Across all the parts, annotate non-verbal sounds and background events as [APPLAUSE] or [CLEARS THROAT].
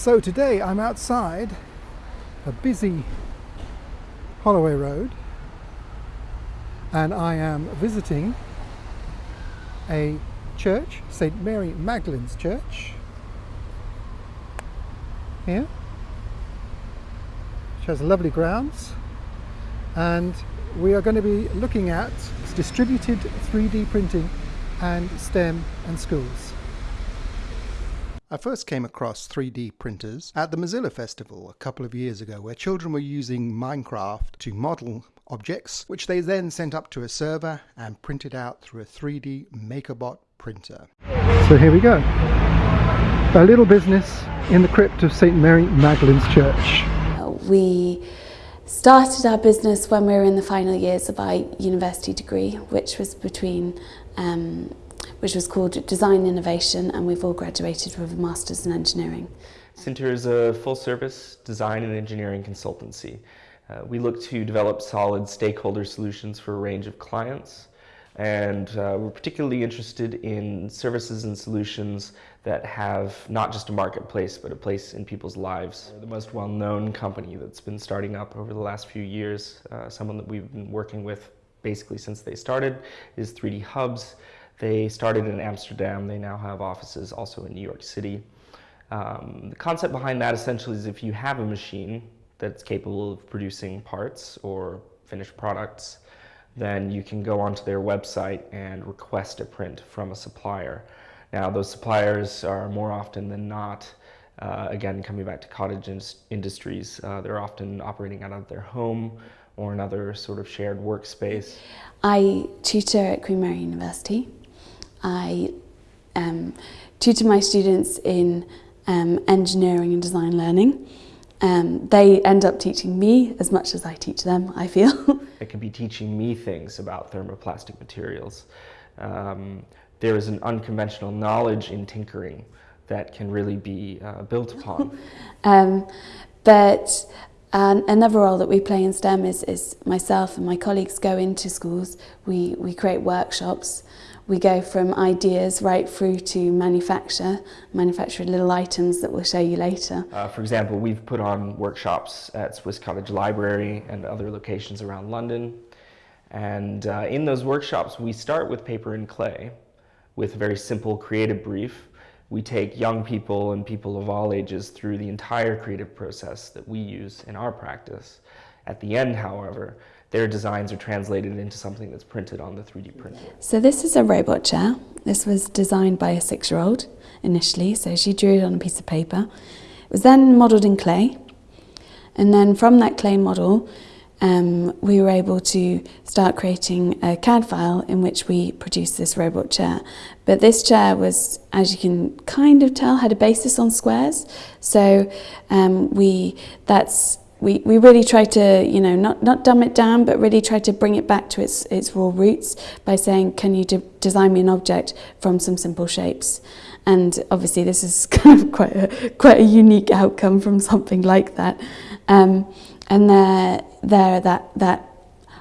So today I'm outside a busy Holloway Road and I am visiting a church, St Mary Magdalene's Church here which has lovely grounds and we are going to be looking at distributed 3D printing and STEM and schools. I first came across 3D printers at the Mozilla Festival a couple of years ago where children were using Minecraft to model objects which they then sent up to a server and printed out through a 3D MakerBot printer. So here we go. A little business in the crypt of St Mary Magdalene's Church. We started our business when we were in the final years of our university degree, which was between um, which was called Design Innovation, and we've all graduated with a Masters in Engineering. Sinter is a full-service design and engineering consultancy. Uh, we look to develop solid stakeholder solutions for a range of clients, and uh, we're particularly interested in services and solutions that have not just a marketplace, but a place in people's lives. The most well-known company that's been starting up over the last few years, uh, someone that we've been working with basically since they started, is 3D Hubs. They started in Amsterdam. They now have offices also in New York City. Um, the concept behind that essentially is if you have a machine that's capable of producing parts or finished products, then you can go onto their website and request a print from a supplier. Now, those suppliers are more often than not, uh, again, coming back to cottage in industries, uh, they're often operating out of their home or another sort of shared workspace. I tutor at Queen Mary University I um, tutor my students in um, engineering and design learning. Um, they end up teaching me as much as I teach them, I feel. [LAUGHS] it can be teaching me things about thermoplastic materials. Um, there is an unconventional knowledge in tinkering that can really be uh, built upon. [LAUGHS] um, but uh, another role that we play in STEM is, is myself and my colleagues go into schools, we, we create workshops we go from ideas right through to manufacture, manufacture little items that we'll show you later. Uh, for example, we've put on workshops at Swiss Cottage Library and other locations around London. And uh, in those workshops, we start with paper and clay with a very simple creative brief. We take young people and people of all ages through the entire creative process that we use in our practice. At the end, however, their designs are translated into something that's printed on the 3D printer. So this is a robot chair. This was designed by a six-year-old initially, so she drew it on a piece of paper. It was then modelled in clay, and then from that clay model, um, we were able to start creating a CAD file in which we produced this robot chair. But this chair was, as you can kind of tell, had a basis on squares. So um, we that's we, we really try to, you know, not, not dumb it down, but really try to bring it back to its, its raw roots by saying, can you de design me an object from some simple shapes? And obviously this is [LAUGHS] kind of quite a, quite a unique outcome from something like that. Um, and there, there that, that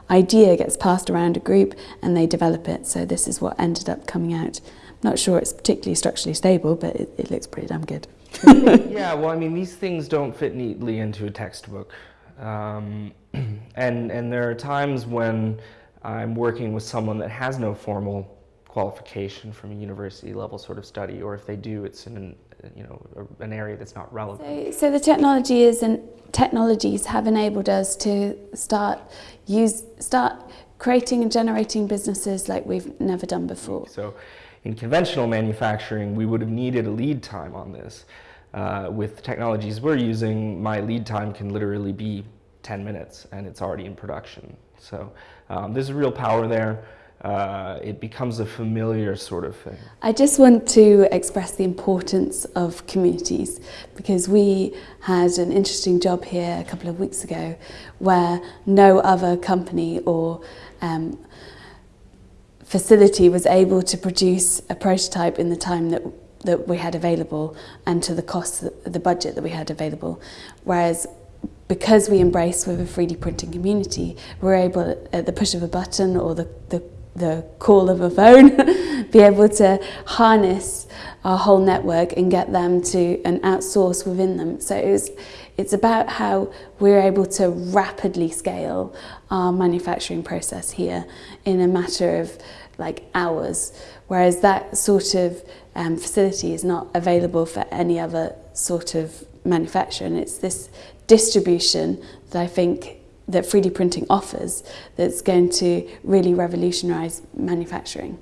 idea gets passed around a group and they develop it. So this is what ended up coming out. I'm not sure it's particularly structurally stable, but it, it looks pretty damn good. [LAUGHS] yeah, well, I mean, these things don't fit neatly into a textbook. Um, [CLEARS THROAT] and, and there are times when I'm working with someone that has no formal qualification from a university level sort of study, or if they do, it's in an, you know, an area that's not relevant. So, so the technology is and technologies have enabled us to start use start creating and generating businesses like we've never done before. So in conventional manufacturing, we would have needed a lead time on this. Uh, with the technologies we're using, my lead time can literally be 10 minutes and it's already in production. So um, there's a real power there. Uh, it becomes a familiar sort of thing. I just want to express the importance of communities because we had an interesting job here a couple of weeks ago where no other company or um, facility was able to produce a prototype in the time that that we had available and to the cost, the budget that we had available. Whereas because we embrace with a 3D printing community, we're able at the push of a button or the, the the call of a phone, [LAUGHS] be able to harness our whole network and get them to and outsource within them. So it was, it's about how we're able to rapidly scale our manufacturing process here in a matter of like hours, whereas that sort of um, facility is not available for any other sort of manufacturer. And it's this distribution that I think that 3D printing offers that's going to really revolutionise manufacturing.